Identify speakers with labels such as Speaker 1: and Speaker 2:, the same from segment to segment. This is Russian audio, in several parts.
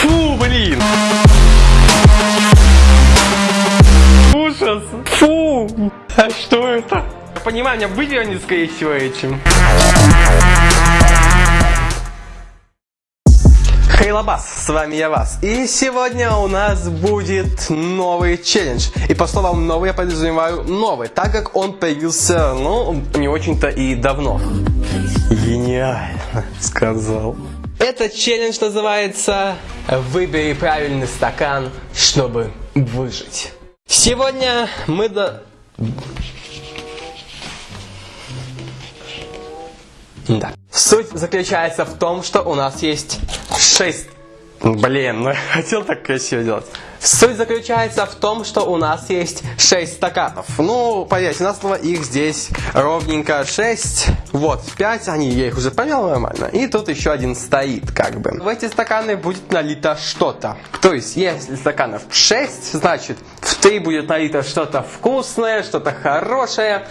Speaker 1: Фу, блин! Ужас! Фу! А что это? Я понимаю, меня вывернет, скорее всего, этим. Хейлабас, с вами я вас. И сегодня у нас будет новый челлендж. И по словам новый я подразумеваю новый, так как он появился, ну, не очень-то и давно. Гениально, сказал. Этот челлендж называется «Выбери правильный стакан, чтобы выжить». Сегодня мы до... Да. Суть заключается в том, что у нас есть 6... Блин, ну я хотел так красиво делать. Суть заключается в том, что у нас есть 6 стаканов. Ну, поверьте, у нас их здесь ровненько 6. Вот, 5, они, я их уже помел нормально. И тут еще один стоит, как бы. В эти стаканы будет налито что-то. То есть, если стаканов 6, значит, в 3 будет налито что-то вкусное, что-то хорошее.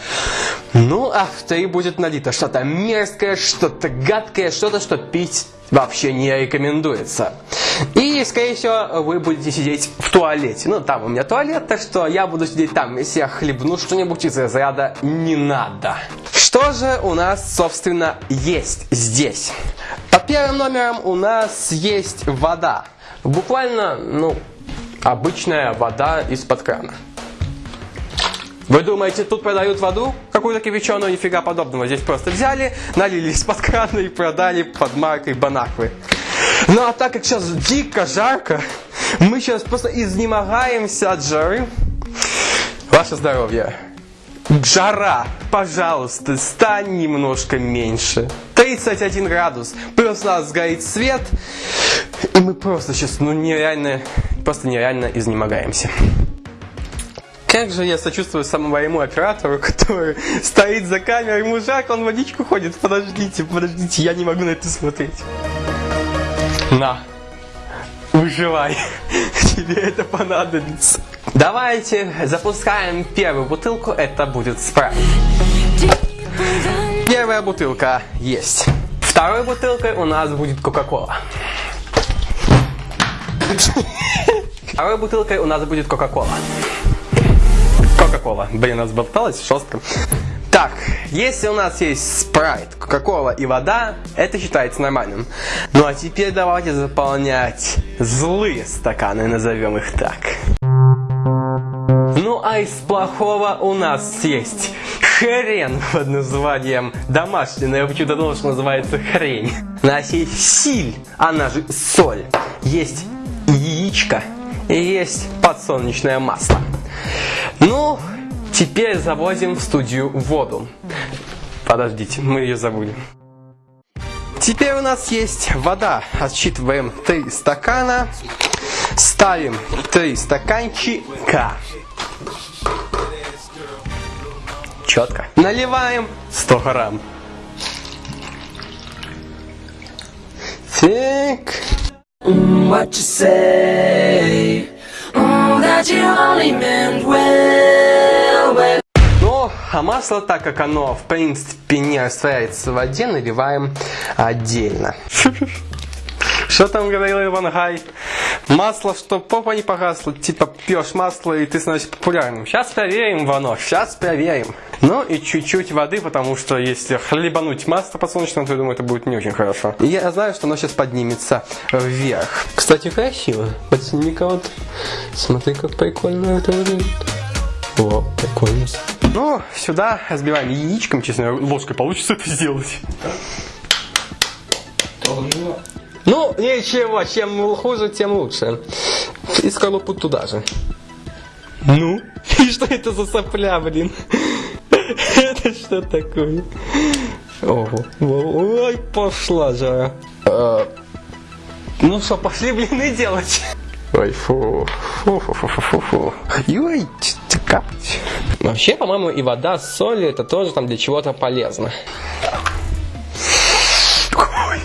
Speaker 1: Ну, а в 3 будет налито что-то мерзкое, что-то гадкое, что-то, что пить вообще не рекомендуется. И, скорее всего, вы будете сидеть в туалете. Ну, там у меня туалет, так что я буду сидеть там. Если я хлебну что-нибудь из разряда «не надо». Что же у нас, собственно, есть здесь? Под первым номером у нас есть вода. Буквально, ну, обычная вода из-под крана. Вы думаете, тут продают воду? Какую-то кипяченую? Нифига подобного. Здесь просто взяли, налили из-под крана и продали под маркой Банаквы. Ну а так как сейчас дико жарко, мы сейчас просто изнемогаемся от жары. Ваше здоровье. Жара, пожалуйста, стань немножко меньше. 31 градус. Плюс у нас горит свет. И мы просто сейчас, ну нереально, просто нереально изнемогаемся. Как же я сочувствую самому моему оператору, который стоит за камерой, ему жарко, он водичку ходит. Подождите, подождите, я не могу на это смотреть. На, выживай, тебе это понадобится. Давайте запускаем первую бутылку, это будет спрайт. Первая бутылка есть. Второй бутылкой у нас будет Кока-Кола. Второй бутылкой у нас будет Кока-Кола. Кока-Кола. Блин, разболталась жестко. Так, если у нас есть спрайт, кока-кола и вода, это считается нормальным. Ну а теперь давайте заполнять злые стаканы, назовем их так. Ну а из плохого у нас есть хрен под названием домашний, но я почему-то думал, что называется хрень. У нас есть силь, она же соль. Есть яичко и есть подсолнечное масло. Ну, теперь завозим в студию воду. Подождите, мы ее забыли. Теперь у нас есть вода. Отсчитываем 3 стакана. Ставим 3 стаканчика. Четко. Наливаем 100 грамм. Так. What you say? Ну, а масло, так как оно, в принципе, не растворяется в воде, наливаем отдельно. Что там говорил Иван Гай? Масло, что попа не погасла, типа пьешь масло и ты становишься популярным. Сейчас проверим, Вано, сейчас проверим. Ну и чуть-чуть воды, потому что если хлебануть масло подсолнечное, то я думаю, это будет не очень хорошо. И я знаю, что оно сейчас поднимется вверх. Кстати, красиво. Подсними-ка вот. Смотри, как прикольно это выглядит. О, прикольно. Ну, сюда разбиваем яичком, честно, ложкой получится это сделать. Ну, ничего, чем хуже, тем лучше. И скорлупу туда же. Ну? И что это за сопля, блин? Это что такое? Ого. Ой, пошла жара. А, ну что, пошли блины делать. Ой, фу. Фу, фу, фу, фу, фу, фу. Ой, капать. Вообще, по-моему, и вода с солью это тоже там для чего-то полезно.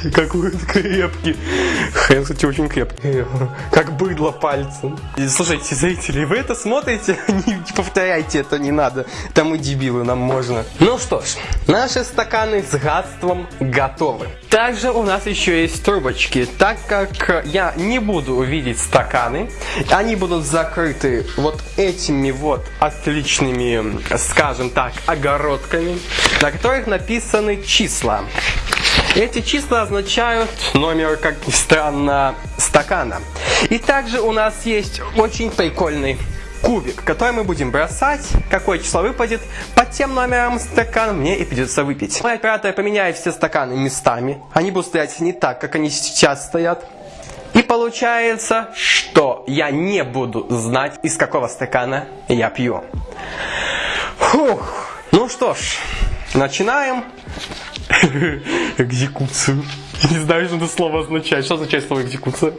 Speaker 1: Ой. какой он крепкий. Хрен, кстати, очень крепкий. Как быдло пальцем. И, слушайте, зрители, вы это смотрите? Не повторяйте это, не надо. Там мы дебилы, нам можно. Ну что ж, наши стаканы с гадством готовы. Также у нас еще есть трубочки. Так как я не буду видеть стаканы, они будут закрыты вот этими вот отличными, скажем так, огородками, на которых написаны числа. Эти числа означают номер, как ни странно, стакана. И также у нас есть очень прикольный кубик, который мы будем бросать. Какое число выпадет, под тем номером стакана мне и придется выпить. Мой оператор поменяет все стаканы местами. Они будут стоять не так, как они сейчас стоят. И получается, что я не буду знать, из какого стакана я пью. Фух. Ну что ж, начинаем экзекуцию. Не знаю, что это слово означает. Что означает слово экзекуция?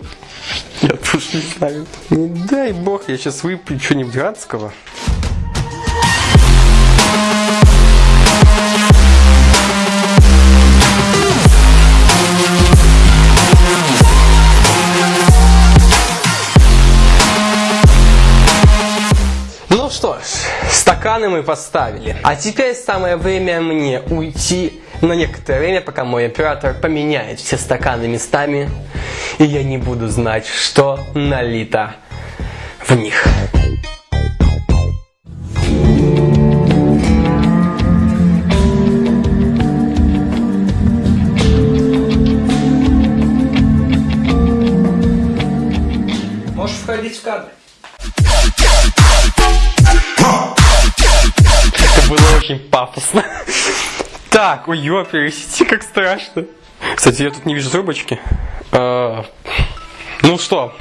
Speaker 1: Я тоже не знаю. Не дай бог, я сейчас выпью что-нибудь гадского. Стаканы мы поставили. А теперь самое время мне уйти на некоторое время, пока мой оператор поменяет все стаканы местами, и я не буду знать, что налито в них. Пафосно. Так, ой, ёпересите, как страшно. Кстати, я тут не вижу трубочки. А, ну что?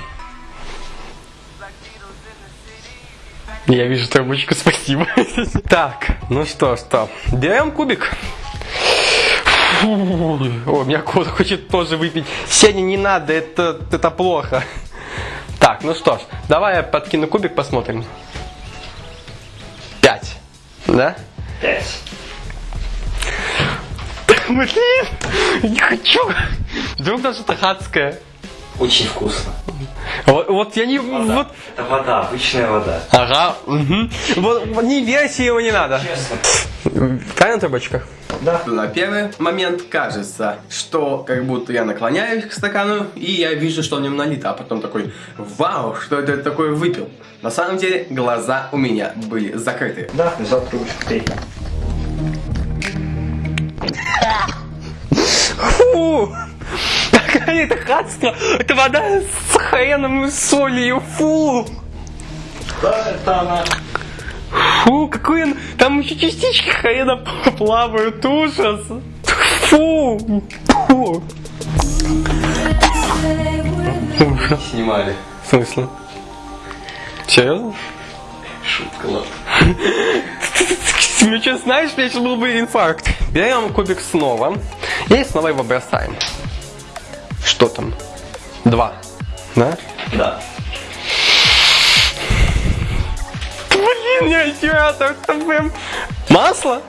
Speaker 1: Я вижу трубочку, спасибо. Так, ну что, что? Берем кубик. О, меня кот хочет тоже выпить. Сеня, не надо, это, это плохо. Так, ну что ж, давай я подкину кубик, посмотрим. Пять. Да?
Speaker 2: Пять.
Speaker 1: Блин, не хочу. Вдруг даже адское.
Speaker 2: Очень вкусно.
Speaker 1: Вот, вот я не... Вот,
Speaker 2: Это вода, обычная вода.
Speaker 1: ага, угу. Вот, вот не верьте его не надо.
Speaker 2: Честно.
Speaker 1: Правильно, трубочка?
Speaker 2: Да.
Speaker 1: На первый момент кажется, что как будто я наклоняюсь к стакану, и я вижу, что в нем налито, а потом такой, вау, что это я такое выпил. На самом деле, глаза у меня были закрыты.
Speaker 2: Да, взял трубочку.
Speaker 1: Какая это хатство! Это вода с хреном и солью! Фу!
Speaker 2: Да, это она.
Speaker 1: Фу, какой он... Там еще частички хрена плавают, ужас! Фу! Фу! Ужас.
Speaker 2: Снимали.
Speaker 1: В смысле? Серьезно?
Speaker 2: Шутка, ладно.
Speaker 1: Ну что, знаешь, у меня сейчас был бы инфаркт. Берем кубик снова и снова его бросаем. Что там? Два. Да?
Speaker 2: Да.
Speaker 1: Блин, не оператор, это прям... Масло?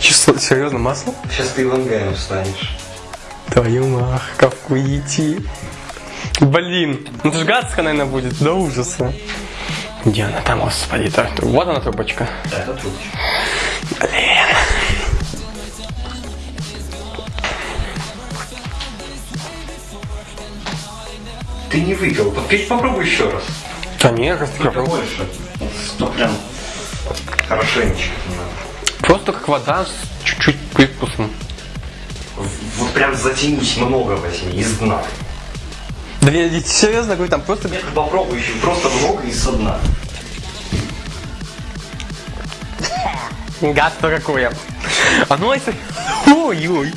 Speaker 1: Число, серьезно, масло?
Speaker 2: Сейчас ты Ивангаем станешь.
Speaker 1: Твою мах, как идти. Блин, ну ж гадско, наверное, будет, до ужаса. Где она там, господи, так, вот она трубочка.
Speaker 2: Да, это трубочка.
Speaker 1: Блин.
Speaker 2: Ты не выпил. Попей, попробуй еще раз.
Speaker 1: Да нет, как ты
Speaker 2: больше. Ну, прям хорошенечко.
Speaker 1: Просто как вода с чуть-чуть привкусом.
Speaker 2: Вот прям затянись много возьми из дна.
Speaker 1: Да я серьезно говорю, там просто...
Speaker 2: Нет, попробуй еще просто много и со дна.
Speaker 1: Гадство какое. А ну это... Ой-ой.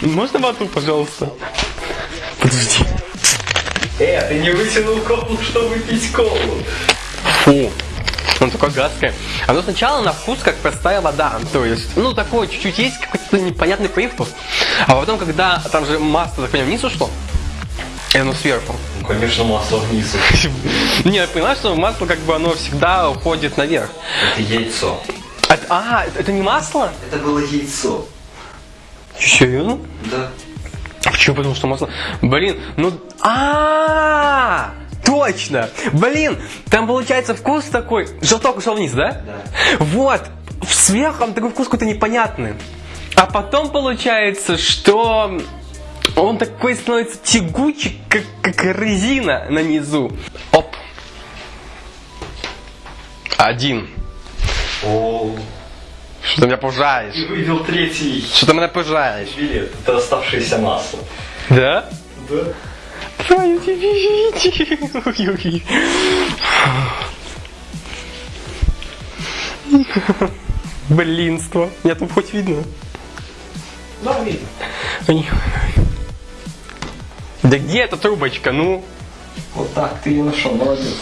Speaker 1: Можно вату, пожалуйста? Подожди.
Speaker 2: Э, ты не вытянул колу, чтобы пить колу.
Speaker 1: Фу. Он такой гадкое. Оно сначала на вкус как простая вода. То есть, ну, такое чуть-чуть есть какой-то непонятный привкус. А потом, когда там же масло, так понимаю, вниз ушло, и оно сверху.
Speaker 2: Ну, конечно, масло вниз.
Speaker 1: Не, я понимаю, что масло как бы оно всегда уходит наверх.
Speaker 2: Это яйцо.
Speaker 1: А, это, это не масло?
Speaker 2: Это было яйцо.
Speaker 1: Серьезно?
Speaker 2: Да.
Speaker 1: Почему? Потому что масло... Блин, ну... а Точно! Блин, там получается вкус такой... Желток ушел вниз, да?
Speaker 2: Да.
Speaker 1: Вот! Сверху там такой вкус какой-то непонятный. А потом получается, что он такой становится тягучий, как, как резина на низу. Оп. Один.
Speaker 2: О,
Speaker 1: Что ты меня пужаешь?
Speaker 2: ты вывел третий
Speaker 1: Что ты меня пужаешь?
Speaker 2: билет. Это оставшееся масло.
Speaker 1: Да?
Speaker 2: Да.
Speaker 1: Твою тебе Блинство. Меня тут хоть видно.
Speaker 2: Да, видно.
Speaker 1: Да где эта трубочка, ну?
Speaker 2: Вот так ты ее нашел, молодец.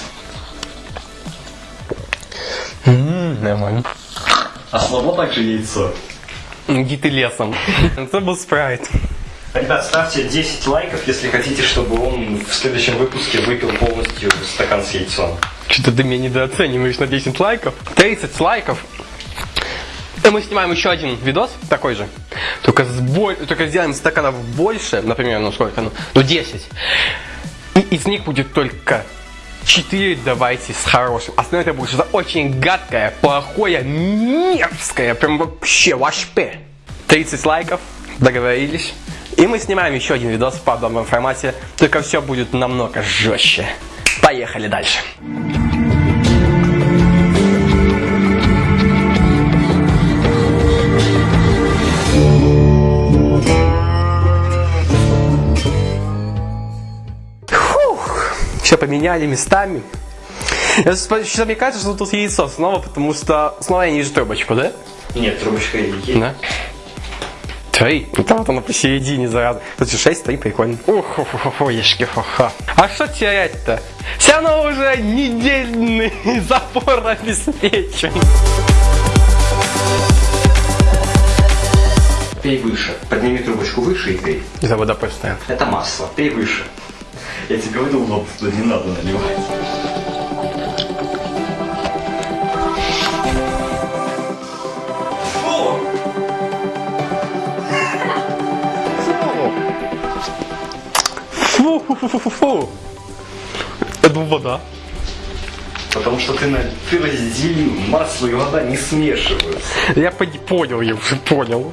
Speaker 1: Нормально.
Speaker 2: А слабо также яйцо.
Speaker 1: Иди ты лесом. Это был спрайт.
Speaker 2: Ребят, ставьте 10 лайков, если хотите, чтобы он в следующем выпуске выпил полностью стакан с яйцом.
Speaker 1: Что-то ты меня недооцениваешь на 10 лайков. 30 лайков. И мы снимаем еще один видос такой же. Только, с боль... Только сделаем стаканов больше. Например, ну сколько? Ну, ну 10. И из них будет только 4 давайте с хорошим. Остальное это будет что-то очень гадкое, плохое, мерзкое. Прям вообще вашпе. 30 лайков. Договорились. И мы снимаем еще один видос в подобном формате. Только все будет намного жестче. Поехали дальше. Все поменяли местами. Сейчас мне кажется, что тут яйцо снова, потому что снова я не вижу трубочку, да?
Speaker 2: Нет, трубочка есть.
Speaker 1: Да. Три. Ну там вот оно посередине зараза. Тут же шесть, три, прикольно. Ух, ух, ух, ух, ешки, ха-ха. А что терять-то? Все равно уже недельный запор обеспечен.
Speaker 2: Пей выше. Подними трубочку выше и пей.
Speaker 1: Это вода постоянно.
Speaker 2: Это масло. Пей выше. Я тебе говорил, вот туда не надо наливать. Фу!
Speaker 1: Фу, фу, фу, фу, фу. Это вода.
Speaker 2: Потому что ты, на... ты разделил. Масло и вода не смешиваются.
Speaker 1: Я понял, я уже понял.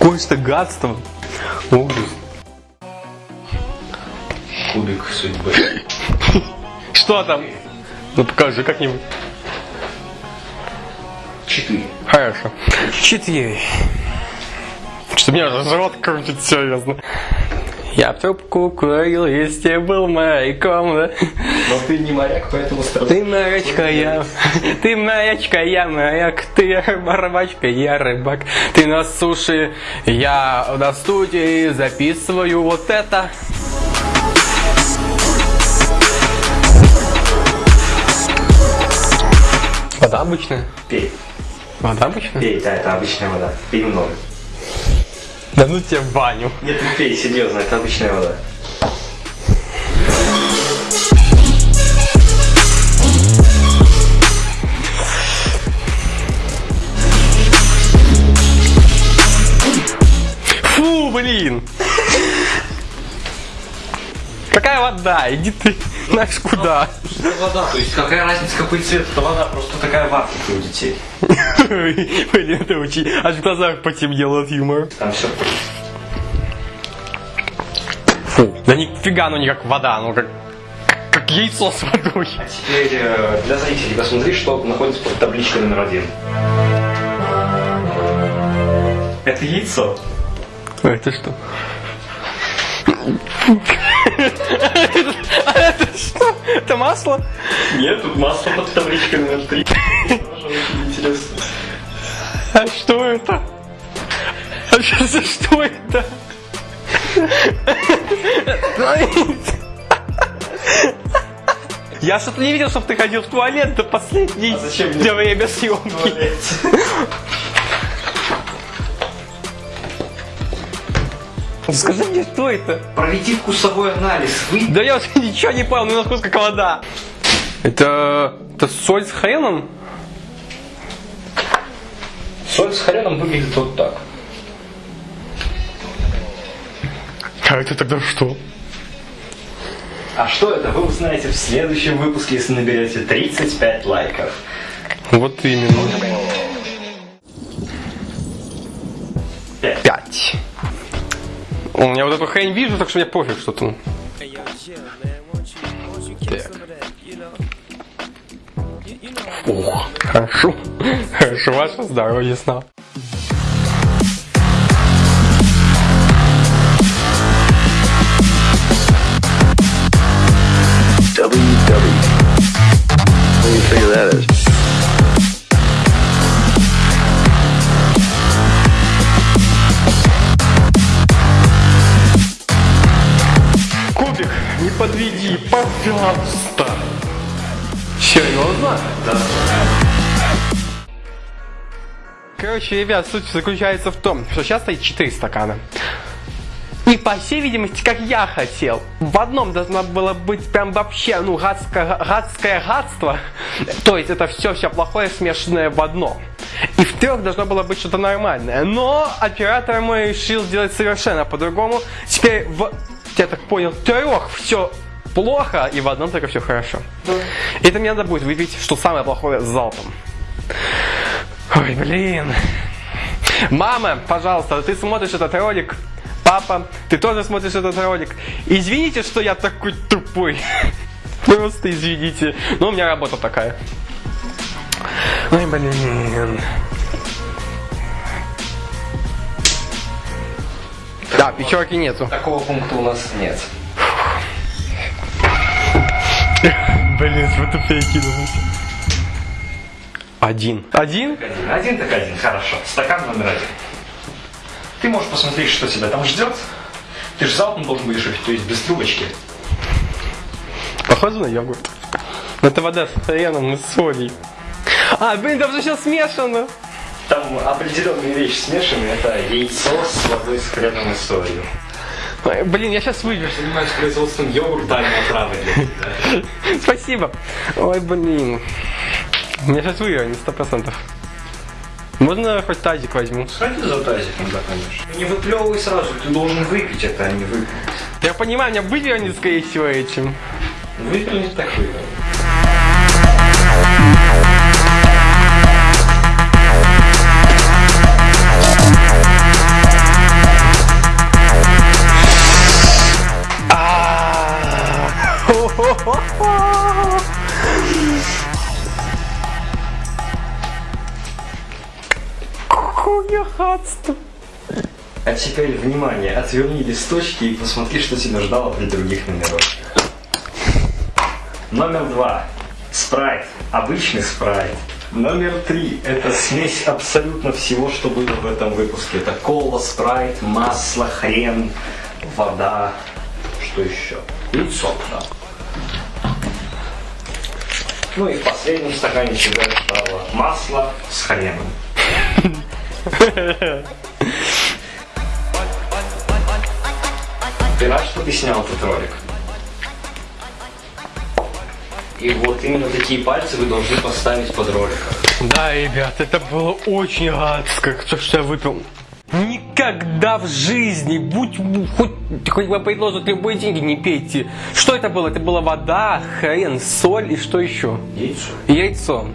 Speaker 1: Какое-то гадство. Ужас.
Speaker 2: Кубик судьбы.
Speaker 1: Что там? Ну покажи как-нибудь.
Speaker 2: Четыре.
Speaker 1: Хорошо. Четыре. Что меня рот крутит, серьезно. Я трубку курил, если был моряком, да?
Speaker 2: Но ты не моряк, поэтому сразу...
Speaker 1: Ты морячка, я... Ты морячка, я моряк. Ты рыбачка, я рыбак. Ты на суше, я на студии записываю вот это. Вода обычная?
Speaker 2: Пей.
Speaker 1: Вода обычная?
Speaker 2: Пей, да, это обычная вода. Пей много.
Speaker 1: Да ну тебе баню.
Speaker 2: Нет, не пей, серьезно, это обычная вода.
Speaker 1: Фу, блин! Какая вода? Иди ты знаешь куда.
Speaker 2: вода, то есть какая разница, какой цвет это вода, просто такая в Африке у детей.
Speaker 1: Блин, это очень... Аж в глазах потемнело от юмора.
Speaker 2: Там все
Speaker 1: Фу. Да нифига, ну не как вода, ну как... Как яйцо с водой.
Speaker 2: А теперь э, для зрителей посмотри, что находится под табличкой номер один. Это яйцо.
Speaker 1: А это что? Это что? Это масло?
Speaker 2: Нет, тут масло под табличкой номер три. Тоже очень интересно.
Speaker 1: А что это? А что за что это? Я что-то не видел, чтобы ты ходил в туалет до последней
Speaker 2: А зачем
Speaker 1: время съемки. Скажи мне, что это?
Speaker 2: Проведи вкусовой анализ. Вы...
Speaker 1: Да я вообще ничего не понял, ну на вкус как вода. Это, это соль с хреном?
Speaker 2: Соль с хреном выглядит вот так.
Speaker 1: А это тогда что?
Speaker 2: А что это, вы узнаете в следующем выпуске, если наберете 35 лайков.
Speaker 1: Вот именно.
Speaker 2: Пять.
Speaker 1: У меня вот эту хрень вижу, так что мне пофиг, что там. Так. Ох, хорошо. Хорошо, ваше здоровье снова.
Speaker 3: WW. What do you figure that is?
Speaker 1: Подведи, пожалуйста. Серьезно?
Speaker 2: Да.
Speaker 1: Короче, ребят, суть заключается в том, что сейчас стоит 4 стакана. И по всей видимости, как я хотел, в одном должно было быть прям вообще, ну, гадское, гадское гадство. То есть это все-все плохое смешанное в одно. И в трех должно было быть что-то нормальное. Но оператор мой решил сделать совершенно по-другому. Теперь в, я так понял, трех все плохо, и в одном только все хорошо. Это мне надо будет выпить, что самое плохое, с залпом. Ой, блин. Мама, пожалуйста, ты смотришь этот ролик. Папа, ты тоже смотришь этот ролик. Извините, что я такой тупой. Просто извините. Но у меня работа такая. Ой, блин. Да, пятерки нету.
Speaker 2: Такого пункта у нас нет.
Speaker 1: Блин, вы тупее кинулись. Один. Один?
Speaker 2: Один, один так один, хорошо. Стакан номер один. Ты можешь посмотреть, что тебя там ждет. Ты же залпом должен будешь выпить, то есть без трубочки.
Speaker 1: Похоже на йогурт. Это вода с хреном и солей. А, блин, там же все смешано.
Speaker 2: Там определенные вещи смешаны. Это яйцо с водой с хреном и солью.
Speaker 1: Блин, я сейчас выпью.
Speaker 2: Занимаюсь производством йогурта, а отравы.
Speaker 1: Спасибо. Ой, блин. Я сейчас выиграю, не сто процентов. Можно хоть тазик возьму?
Speaker 2: Сходи за тазиком, да, конечно. Не выплевывай сразу, ты должен выпить это, а не выпить.
Speaker 1: Я понимаю, меня вывернет, скорее всего, этим.
Speaker 2: Выпил не так выпил.
Speaker 1: Какое гадство.
Speaker 2: А теперь, внимание, отверни листочки и посмотри, что тебя ждало при других номерах. Номер два. Спрайт. Обычный спрайт. Номер три. Это смесь абсолютно всего, что было в этом выпуске. Это кола, спрайт, масло, хрен, вода. Что еще? Яйцо, да. Ну и в последнем стакане всегда стало масло с хреном. Ты рад, что ты снял этот ролик? И вот именно такие пальцы вы должны поставить под роликом.
Speaker 1: Да, ребят, это было очень гадко, то, что я выпил. Никогда в жизни, будь хоть, хоть вам предложат любые деньги, не пейте. Что это было? Это была вода, хрен, соль и что еще?
Speaker 2: Яйцо.
Speaker 1: Яйцо.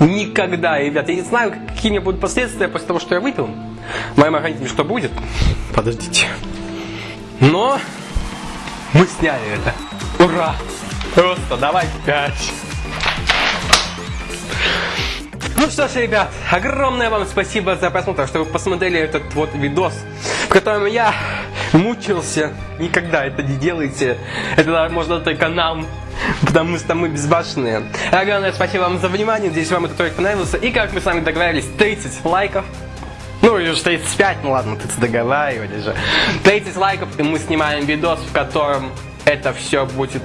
Speaker 1: Никогда, ребят, я не знаю, какие у меня будут последствия после того, что я выпил. В моем организме что будет? Подождите. Но мы сняли это. Ура! Просто давай пять. Ну что ж, ребят, огромное вам спасибо за просмотр, что вы посмотрели этот вот видос, в котором я мучился. Никогда это не делайте. Это можно только нам, потому что мы безбашенные. Огромное спасибо вам за внимание. Надеюсь, вам этот ролик понравился. И как мы с вами договорились, 30 лайков. Ну, или уж 35, ну ладно, ты договаривались же. 30 лайков, и мы снимаем видос, в котором это все будет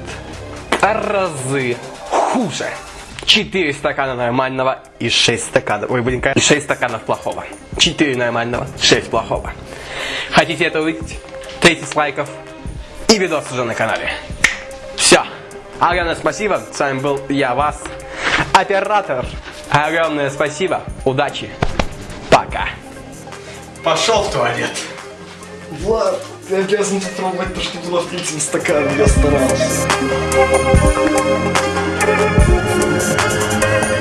Speaker 1: разы хуже. 4 стакана нормального и 6 стаканов. Ой, блин, и 6 стаканов плохого. 4 нормального, 6 плохого. Хотите это увидеть? 30 лайков и видос уже на канале. Все. Огромное спасибо. С вами был я, вас, оператор. Огромное спасибо. Удачи. Пока.
Speaker 2: Пошел в туалет. Влад, ты обязан попробовать то, что было в третьем стакане, я старался. Thank you.